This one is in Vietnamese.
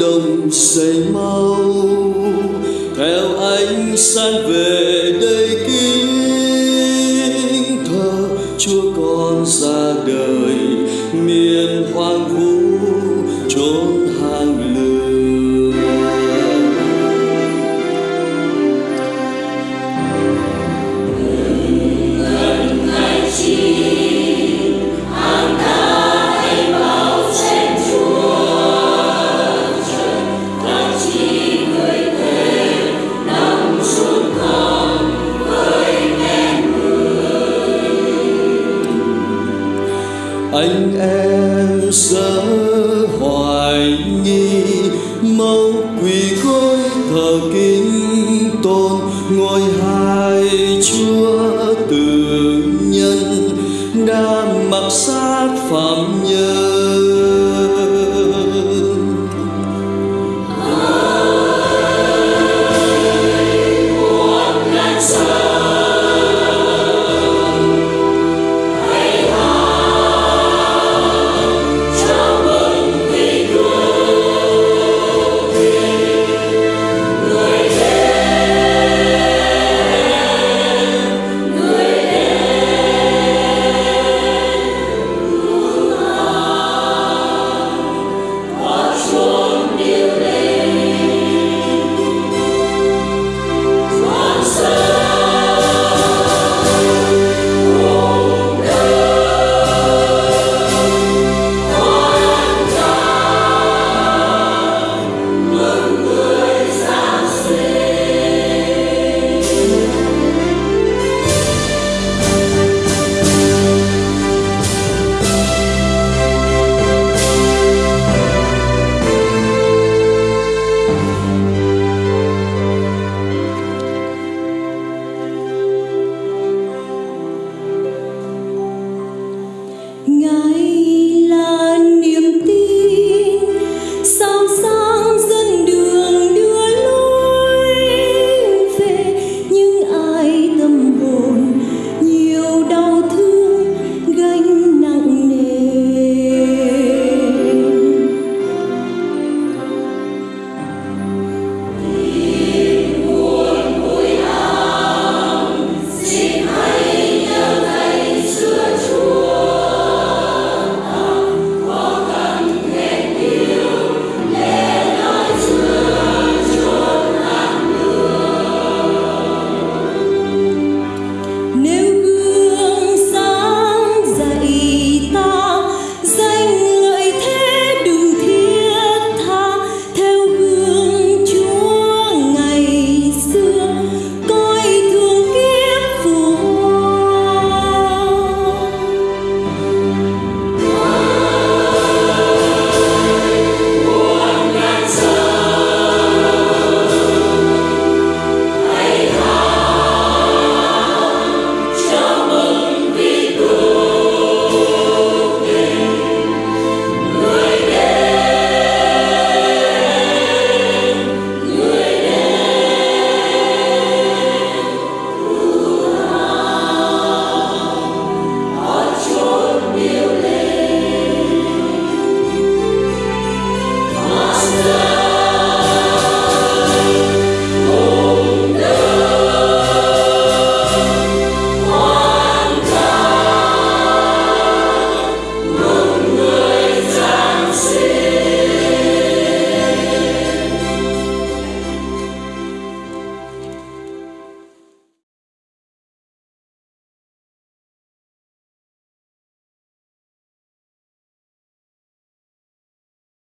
đông xây mau theo ánh sáng về đây kính thơ chúa con ra đời. yourself.